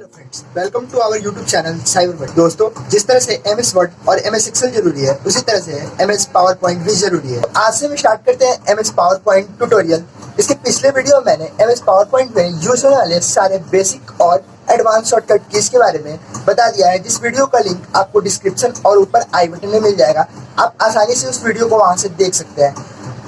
Hello friends welcome to our YouTube channel cyber word दोस्तों, जिस तरह से एम एस वर्ड और एम एस एक्सेल ज़रूरी है, उसी तरह से एम एस पावर पॉइंट भी ज़रूरी है। आज से हम स्टार्ट करते हैं M S PowerPoint tutorial इसके पिछले वीडियो में मैंने एम एस पावर पॉइंट में यूज़ होने वाले सारे बेसिक और एडवांस शॉर्टकट कीज के बारे में बता दिया है। जिस वीडियो का लिंक आपको डिस्क्रिप्शन और ऊपर आई बटन में मिल जाएगा। आप आसानी से उस वीडियो को वहाँ से देख सकते हैं।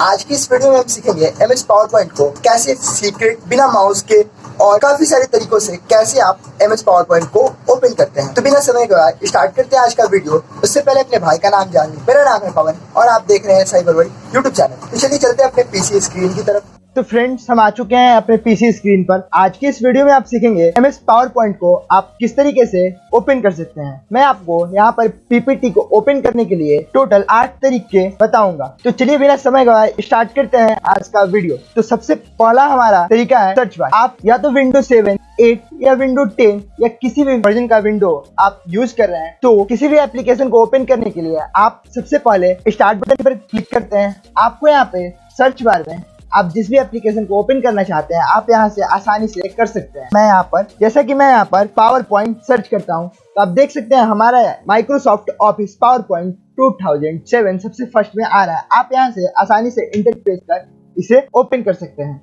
आज की इस वीडियो में हम सीखेंगे एम एस पावर पॉइंट को कैसे सीक्रेट बिना माउस के और काफ़ी सारे तरीकों से कैसे आप एम एस पावर पॉइंट को ओपन करते हैं। तो बिना समय के बाद स्टार्ट करते हैं आज का वीडियो। उससे पहले अपने भाई का नाम जान मेरा नाम है पवन और आप देख रहे हैं साइबर वर्ल्ड यूट्यूब चैनल तो चलिए चलते हैं अपने पीसी स्क्रीन की तरफ़। तो फ्रेंड्स हम आ चुके हैं अपने पीसी स्क्रीन पर। आज की इस वीडियो में आप सीखेंगे एम एस पावर पॉइंट को आप किस तरीके से ओपन कर सकते हैं। मैं आपको यहाँ पर पीपीटी को ओपन करने के लिए टोटल आठ तरीके बताऊँगा। तो चलिए बिना समय गवाए स्टार्ट करते हैं आज का वीडियो तो सबसे पहला हमारा तरीका है सर्च बार आप या तो विंडो सेवन एट या विंडो टेन या किसी भी वर्जन का विंडो आप यूज़ कर रहे हैं तो किसी भी एप्लीकेशन को ओपन करने के लिए आप सबसे पहले स्टार्ट बटन पर क्लिक करते हैं। आपको यहाँ पे सर्च बार में आप जिस भी एप्लीकेशन को ओपन करना चाहते हैं, आप यहाँ से आसानी से कर सकते हैं। मैं यहाँ पर, जैसा कि मैं यहाँ पर पावर पॉइंट सर्च करता हूँ तो आप देख सकते हैं हमारा माइक्रोसॉफ्ट ऑफ़िस पावर पॉइंट 2007 सबसे फ़र्स्ट में आ रहा है। आप यहाँ से आसानी से इंटरप्रेस कर इसे ओपन कर सकते हैं।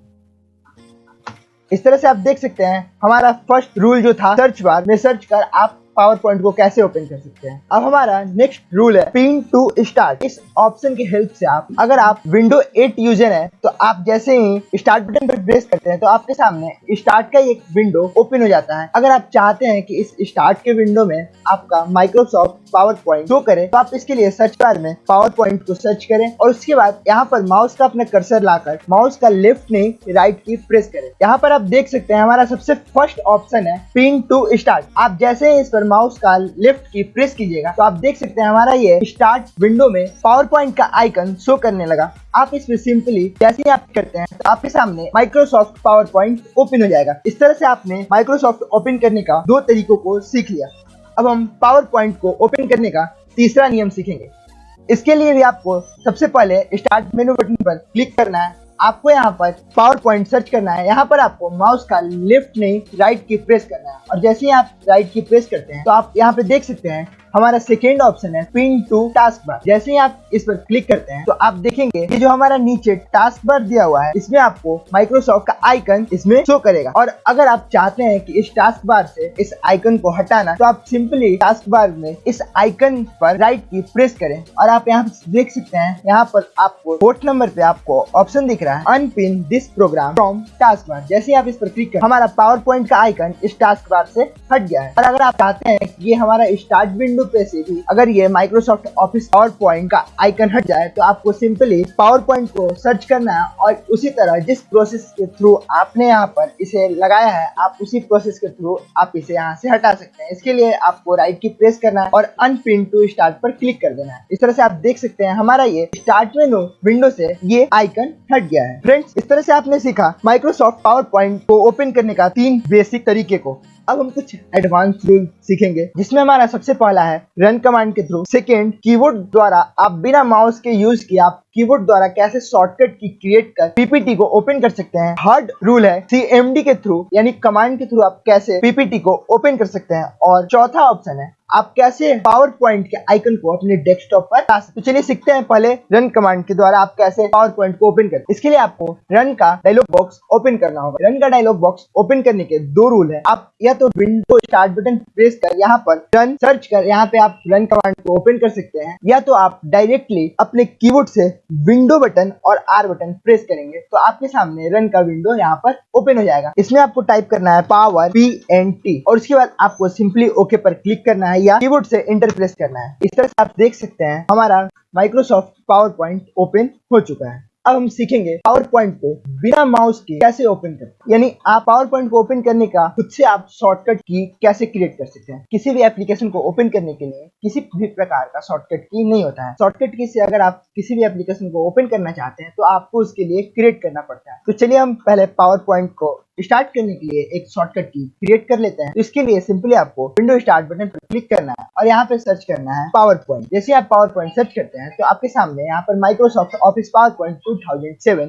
इस तरह से आप देख सकते हैं, हमारा फ़र्स्ट रूल जो था सर्च बार में सर्च कर आप पावर पॉइंट को कैसे ओपन कर सकते हैं? अब हमारा नेक्स्ट रूल है पिन टू स्टार्ट इस ऑप्शन की हेल्प से आप, अगर आप विंडो 8 यूज़र है तो आप जैसे ही स्टार्ट बटन पर प्रेस करते हैं तो आपके सामने स्टार्ट का एक विंडो ओपन हो जाता है। अगर आप चाहते हैं कि इस स्टार्ट के विंडो में आपका माइक्रोसॉफ्ट पावर पॉइंट शो करे तो आप इसके लिए सर्च बार में पावर पॉइंट को सर्च करें और उसके बाद यहाँ पर माउस का अपना कर्सर लाकर माउस का लेफ़्ट नहीं राइट की प्रेस करें। यहाँ पर आप देख सकते हैं, हमारा सबसे फ़र्स्ट ऑप्शन है पिन टू स्टार्ट आप जैसे ही इस पर माउस का लेफ़्ट की प्रेस कीजिएगा। तो आप देख सकते हैं हमारा ये स्टार्ट विंडो में पावर पॉइंट का आइकन शो करने लगा। आप इसमें सिंपली जैसे ही आप करते हैं तो आपके सामने माइक्रोसॉफ्ट पावर पॉइंट ओपन हो जाएगा। इस तरह से आपने माइक्रोसॉफ्ट ओपन करने का दो तरीकों को सीख लिया। अब हम पावर पॉइंट को ओपन करने का तीसरा नियम सीखेंगे। इसके लिए भी आपको सबसे पहले स्टार्ट मेनू बटन पर क्लिक करना है। आपको यहाँ पर पावर पॉइंट सर्च करना है। यहाँ पर आपको माउस का लेफ़्ट नहीं राइट की प्रेस करना है। और जैसे ही आप राइट की प्रेस करते हैं तो आप यहाँ पे देख सकते हैं हमारा सेकेंड ऑप्शन है पिन टू टास्क बार जैसे ही आप इस पर क्लिक करते हैं तो आप देखेंगे कि जो हमारा नीचे टास्क बार दिया हुआ है, इसमें आपको माइक्रोसॉफ्ट का आइकन इसमें शो करेगा। और अगर आप चाहते हैं कि इस टास्क बार से इस आइकन को हटाना तो आप सिंपली टास्क बार में इस आइकन पर राइट की प्रेस करें। और आप यहाँ देख सकते हैं, यहाँ पर आपको फोर्थ नंबर पे आपको ऑप्शन दिख रहा है। Unpin this program from taskbar जैसे आप इस पर क्लिक करें, हमारा पावर पॉइंट का आइकन इस टास्क बार से हट गया है। और अगर आप चाहते हैं ये हमारा स्टार्ट विंडो विंडो पे से भी अगर ये माइक्रोसॉफ्ट ऑफ़िस पावर पॉइंट का आइकन हट जाए तो आपको सिंपली पावर पॉइंट को सर्च करना है और उसी तरह जिस प्रोसेस के थ्रू आपने यहाँ पर इसे लगाया है, आप उसी प्रोसेस के थ्रू आप इसे यहाँ से हटा सकते हैं। इसके लिए आपको राइट की प्रेस करना है और अनप्रिंट टू स्टार्ट पर क्लिक कर देना है। इस तरह से आप देख सकते हैं हमारा ये स्टार्ट मेनू विंडो से ये आइकन हट गया है। फ्रेंड्स इस तरह से आपने सीखा माइक्रोसॉफ्ट पावर पॉइंट को ओपन करने का तीन बेसिक तरीके को। अब हम कुछ एडवांस रूल सीखेंगे, जिसमें हमारा सबसे पहला है रन कमांड के थ्रू सेकेंड कीबोर्ड द्वारा आप बिना माउस के यूज़ किए आप कीबोर्ड द्वारा कैसे शॉर्टकट की क्रिएट कर पीपीटी को ओपन कर सकते हैं। थर्ड रूल है सीएमडी के थ्रू यानी कमांड के थ्रू आप कैसे पीपीटी को ओपन कर सकते हैं। और चौथा ऑप्शन है, आप कैसे पावर पॉइंट के आइकन को अपने डेस्कटॉप पर ला सकते तो चलिए सीखते हैं पहले रन कमांड के द्वारा आप कैसे पावर पॉइंट को ओपन करें इसके लिए आपको रन का डायलॉग बॉक्स ओपन करना होगा। रन का डायलॉग बॉक्स ओपन करने के दो रूल है। आप या तो विंडो स्टार्ट बटन प्रेस कर यहाँ पर रन सर्च कर, यहाँ पे आप रन कमांड को ओपन कर सकते हैं। या तो आप डायरेक्टली अपने कीबोर्ड से विंडो बटन और आर बटन प्रेस करेंगे तो आपके सामने रन का विंडो यहाँ पर ओपन हो जाएगा। इसमें आपको टाइप करना है पावर पी एन टी और उसके बाद आपको सिंपली ओके पर क्लिक करना है या कीबोर्ड से इंटर प्रेस करना है। इस तरह से आप देख सकते हैं, हमारा माइक्रोसॉफ्ट पावर पॉइंट ओपन हो चुका है। अब हम सीखेंगे पावर पॉइंट को बिना माउस के कैसे ओपन करें यानी आप पावर पॉइंट को ओपन करने का खुद से आप शॉर्टकट की कैसे क्रिएट कर सकते हैं। किसी भी एप्लीकेशन को ओपन करने के लिए किसी भी प्रकार का शॉर्टकट की नहीं होता है। शॉर्टकट की से अगर आप किसी भी एप्लीकेशन को ओपन करना चाहते हैं तो आपको उसके लिए क्रिएट करना पड़ता है। तो चलिए हम पहले पावर पॉइंट को स्टार्ट करने के लिए एक शॉर्टकट की क्रिएट कर लेते हैं। तो इसके लिए सिंपली आपको विंडो स्टार्ट बटन पर क्लिक करना है और यहाँ पे सर्च करना है पावर पॉइंट जैसे आप पावर पॉइंट सर्च करते हैं तो आपके सामने यहाँ पर Microsoft Office PowerPoint two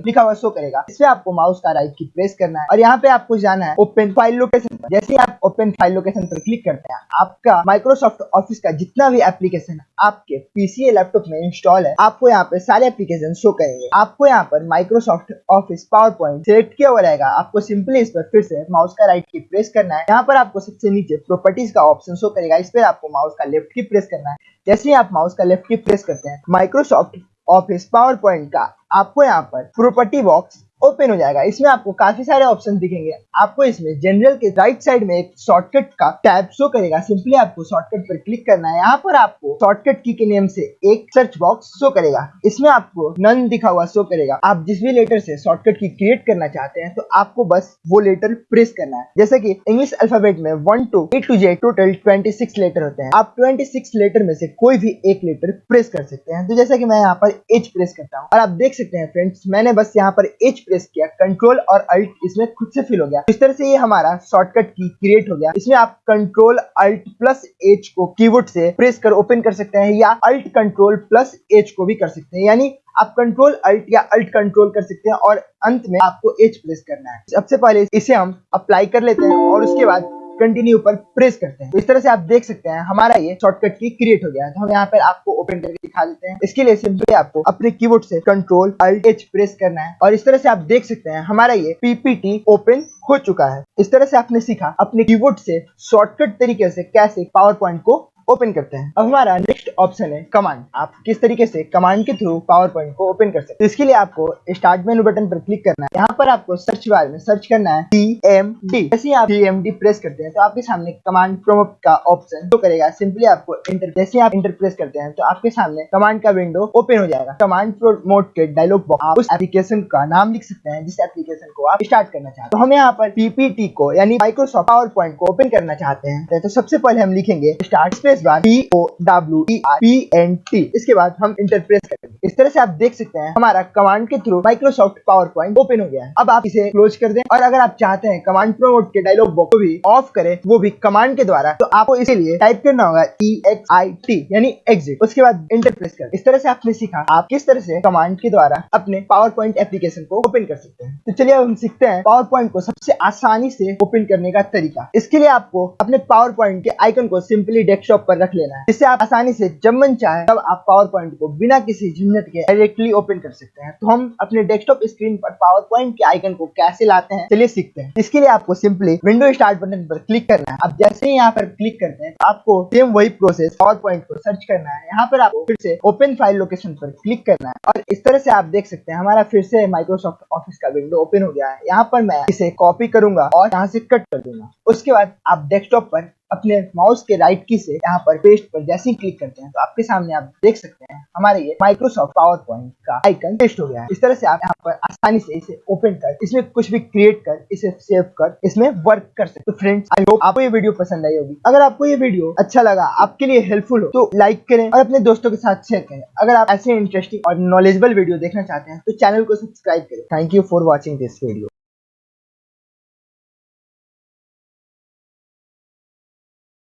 लिखा हुआ शो करेगा। इसमें आपको माउस का राइट की प्रेस करना है और यहाँ पे आपको जाना है ओपन फ़ाइल लोकेशन पर जैसे आप ओपन फ़ाइल लोकेशन पर क्लिक करते हैं, आपका माइक्रोसॉफ्ट ऑफ़िस का जितना भी एप्लीकेशन आपके पीसी लैपटॉप में इंस्टॉल है, आपको यहाँ पे सारे एप्लीकेशन शो करेंगे। आपको यहाँ पर Microsoft Office PowerPoint select किया हुआ रहेगा। आपको सिंपली इस पर फिर से माउस का राइट की प्रेस करना है। यहाँ पर आपको सबसे नीचे प्रॉपर्टीज़ का ऑप्शन शो करेगा। इस पर आपको माउस का लेफ़्ट की प्रेस करना है। जैसे ही आप माउस का लेफ़्ट की प्रेस करते हैं माइक्रोसॉफ्ट ऑफ़िस पावर पॉइंट का आपको यहाँ पर प्रॉपर्टी बॉक्स ओपन हो जाएगा। इसमें आपको काफ़ी सारे ऑप्शन दिखेंगे। आपको इसमें जनरल के राइट साइड में एक शॉर्टकट का टैब शो करेगा। सिंपली आपको शॉर्टकट पर क्लिक करना है। यहाँ पर आपको शॉर्टकट की के नेम से एक सर्च बॉक्स शो करेगा। इसमें आपको नन दिखा हुआ शो करेगा। आप जिस भी लेटर से शॉर्टकट की क्रिएट करना चाहते हैं तो आपको बस वो लेटर प्रेस करना है। जैसे की इंग्लिश अल्फ़ाबेट में one to A to Z total twenty six letter होते हैं। आप ट्वेंटी सिक्स लेटर में से कोई भी एक लेटर प्रेस कर सकते हैं। तो जैसे की मैं यहाँ पर एच प्रेस करता हूँ। और आप देख सकते हैं फ्रेंड्स मैंने बस यहाँ पर एच प्रेस किया कंट्रोल और अल्ट इसमें खुद से फिल हो गया। इस तरह से ये हमारा शॉर्टकट की क्रिएट हो गया। इसमें आप कंट्रोल अल्ट प्लस एच को कीबोर्ड से प्रेस कर ओपन कर सकते हैं या अल्ट कंट्रोल प्लस एच को भी कर सकते हैं। यानी आप कंट्रोल अल्ट या अल्ट कंट्रोल कर सकते हैं और अंत में आपको एच प्रेस करना है। सबसे पहले इसे हम अप्लाई कर लेते हैं और उसके बाद कंटिन्यू पर प्रेस करते हैं। तो इस तरह से आप देख सकते हैं, हमारा ये शॉर्टकट की क्रिएट हो गया है। तो हम यहाँ पर आपको ओपन करके दिखा देते हैं। इसके लिए सिंपली आपको अपने कीबोर्ड से कंट्रोल अल्ट एच प्रेस करना है। और इस तरह से आप देख सकते हैं, हमारा ये पीपीटी ओपन हो चुका है। इस तरह से आपने सीखा, अपने कीबोर्ड से शॉर्टकट तरीके से कैसे पावर पॉइंट को ओपन करते हैं। अब हमारा नेक्स्ट ऑप्शन है कमांड आप किस तरीके से कमांड के थ्रू पावर पॉइंट को ओपन कर सकते हैं? इसके लिए आपको स्टार्ट मेनू बटन पर क्लिक करना है। यहाँ पर आपको सर्च बार में सर्च करना है टी एम डी जैसे आप टी एम डी प्रेस करते हैं तो आपके सामने कमांड प्रोमोट का ऑप्शन तो करेगा। सिंपली आपको इंटर जैसे आप इंटर प्रेस करते हैं तो आपके सामने कमांड का विंडो ओपन हो जाएगा। कमांड प्रोमोट के डायलॉग बॉक्स आप उस एप्लीकेशन का नाम लिख सकते हैं, जिस एप्लीकेशन को आप स्टार्ट करना चाहते हैं। तो हम यहाँ पर पीपीटी को, यानी माइक्रोसॉफ्ट पावर पॉइंट को ओपन करना चाहते हैं। तो सबसे पहले हम लिखेंगे start space bar T O W P N T इसके बाद हम इंटर प्रेस करेंगे। इस तरह से आप देख सकते हैं, हमारा कमांड के through Microsoft PowerPoint open हो गया है। अब आप इसे क्लोज कर दें और अगर आप चाहते हैं कमांड प्रोमोट के डायलॉग बॉक्स को भी ऑफ़ करें, वो भी कमांड के द्वारा तो आपको इसके लिए टाइप करना होगा ई एक्स आई टी यानी एग्जिट उसके बाद इंटरप्रेस कर। इस तरह से आपने सीखा, आप किस तरह से कमांड के द्वारा अपने पावर पॉइंट एप्लीकेशन को ओपन कर सकते हैं। तो चलिए अब हम सीखते हैं पावर पॉइंट को सबसे आसानी से ओपन करने का तरीका। इसके लिए आपको अपने पावर पॉइंट के आइकन को सिंपली डेस्कटॉप पर रख लेना है। जिससे आप आसानी से जब मन चाहे, तब आप पावर पॉइंट को बिना किसी झंझट के डायरेक्टली ओपन कर सकते हैं। तो हम अपने डेस्कटॉप स्क्रीन पर पावर पॉइंट के आइकन को कैसे लाते हैं, चलिए सीखते हैं। इसके लिए आपको सिंपली विंडो स्टार्ट बटन पर क्लिक करना है। अब जैसे ही यहाँ पर क्लिक करते हैं, आपको सेम वही प्रोसेस पावर पॉइंट को सर्च करना है। यहाँ पर आपको फिर से ओपन फ़ाइल लोकेशन पर क्लिक करना है। और इस तरह से आप देख सकते हैं, हमारा फिर से माइक्रोसॉफ्ट ऑफ़िस का विंडो ओपन हो गया है। यहाँ पर मैं इसे कॉपी करूँगा और यहाँ से कट कर दूँगा। उसके बाद आप डेस्कटॉप पर अपने माउस के राइट की से यहाँ पर पेस्ट पर जैसे ही क्लिक करते हैं तो आपके सामने आप देख सकते हैं, हमारे ये माइक्रोसॉफ्ट पावर पॉइंट का आइकन पेस्ट हो गया है। इस तरह से आप यहाँ पर आसानी से इसे ओपन कर, इसमें कुछ भी क्रिएट कर, इसे सेव कर, इसमें वर्क कर सकते तो फ्रेंड्स आई होप आपको ये वीडियो पसंद आई होगी। अगर आपको ये वीडियो अच्छा लगा, आपके लिए हेल्पफुल हो तो लाइक करें और अपने दोस्तों के साथ शेयर करें। अगर आप ऐसे इंटरेस्टिंग और नॉलेजेबल वीडियो देखना चाहते हैं तो चैनल को सब्सक्राइब करें। Thank you for watching this video